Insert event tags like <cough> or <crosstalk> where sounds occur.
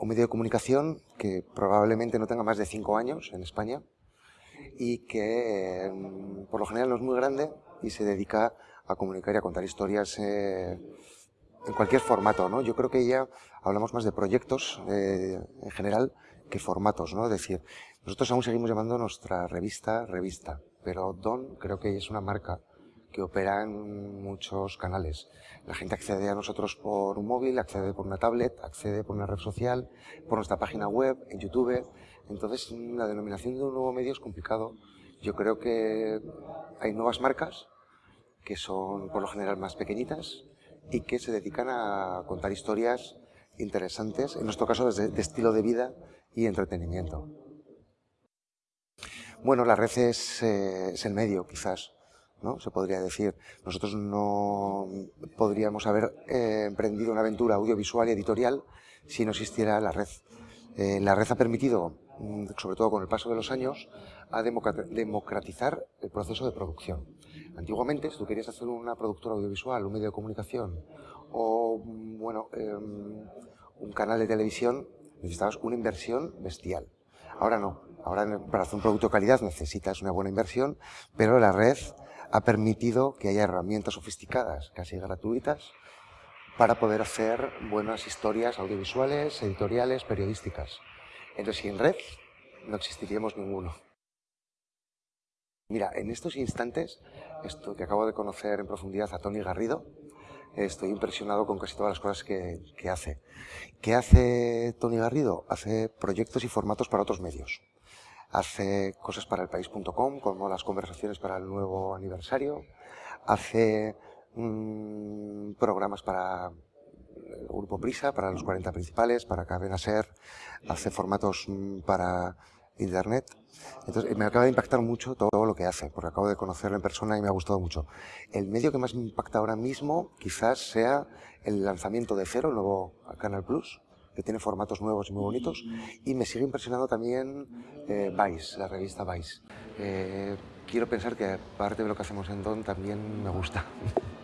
un medio de comunicación que probablemente no tenga más de cinco años en España y que mm, por lo general no es muy grande y se dedica a comunicar y a contar historias eh, en cualquier formato. ¿no? Yo creo que ya hablamos más de proyectos eh, en general que formatos. ¿no? Es decir, nosotros aún seguimos llamando nuestra revista revista, pero Don creo que es una marca que opera en muchos canales. La gente accede a nosotros por un móvil, accede por una tablet, accede por una red social, por nuestra página web, en YouTube. Entonces, la denominación de un nuevo medio es complicado. Yo creo que hay nuevas marcas que son por lo general más pequeñitas y que se dedican a contar historias interesantes, en nuestro caso de, de estilo de vida y entretenimiento. Bueno, la red es, eh, es el medio, quizás, ¿no? se podría decir. Nosotros no podríamos haber eh, emprendido una aventura audiovisual y editorial si no existiera la red. Eh, la red ha permitido, mm, sobre todo con el paso de los años, a democratizar el proceso de producción. Antiguamente, si tú querías hacer una productora audiovisual, un medio de comunicación o mm, bueno, em, un canal de televisión, necesitabas una inversión bestial. Ahora no. Ahora para hacer un producto de calidad necesitas una buena inversión, pero la red ha permitido que haya herramientas sofisticadas, casi gratuitas, para poder hacer buenas historias audiovisuales, editoriales, periodísticas. Entonces, sin red, no existiríamos ninguno. Mira, en estos instantes, esto que acabo de conocer en profundidad a Tony Garrido, estoy impresionado con casi todas las cosas que, que hace. ¿Qué hace Tony Garrido? Hace proyectos y formatos para otros medios hace cosas para el país.com, como las conversaciones para el nuevo aniversario, hace mmm, programas para el Grupo Prisa, para los 40 principales, para Cadena Ser, hace formatos mm, para Internet. Entonces me acaba de impactar mucho todo lo que hace, porque acabo de conocerlo en persona y me ha gustado mucho. El medio que más me impacta ahora mismo quizás sea el lanzamiento de Cero, el nuevo Canal Plus, que tiene formatos nuevos y muy bonitos. Y me sigue impresionando también eh, Vice, la revista Vice. Eh, quiero pensar que parte de lo que hacemos en Don también me gusta. <laughs>